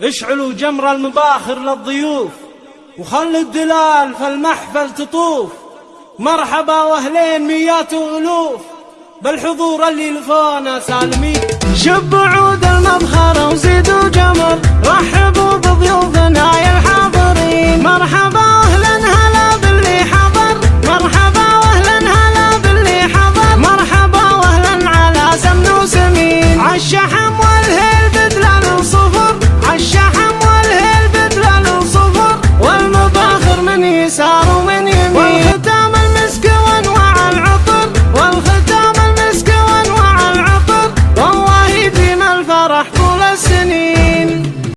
اشعلوا جمر المباخر للضيوف وخلوا الدلال في المحفل تطوف. مرحبا وأهلين ميات وألوف بالحضور اللي لفونا سالمين. شبوا عود المبخرة فرح طول السنين